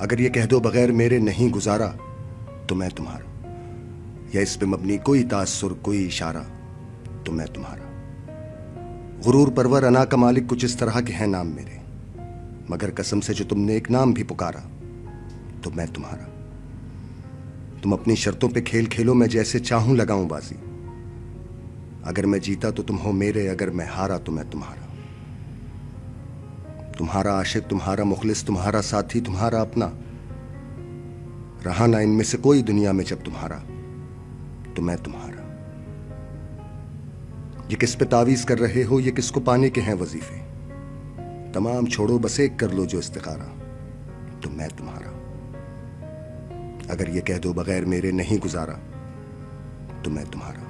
अगर ये कह दो बगैर मेरे नहीं गुजारा तो मैं तुम्हारा। या इस पे मबनी कोई तासुर, कोई इशारा तो मैं तुम्हारा। गुरूर, परवर, अना का मालिक कुछ इस तरह के हैं नाम मेरे। मगर कसम से जो तुमने एक नाम भी पुकारा तो मैं तुम्हारा। तुम अपनी शर्तों पे खेल खेलो, मैं जैसे चाहूँ लगाऊँ बाजी। अगर मैं जीता तो तुम हो मेरे, अगर मैं हारा तो मैं तुम्हारा। तुम्हारा आशिक, तुम्हारा मुखलिस, तुम्हारा साथी, तुम्हारा अपना। रहा ना इनमें से कोई दुनिया में जब तुम्हारा तो मैं तुम्हारा। ये किस पे तावीज कर रहे हो, ये किसको पाने के हैं वजीफे? तमाम छोड़ो, बस एक कर लो जो इस्तिखारा तो मैं तुम्हारा। अगर ये कह दो बगैर मेरे नहीं गुजारा तो मैं तुम्हारा।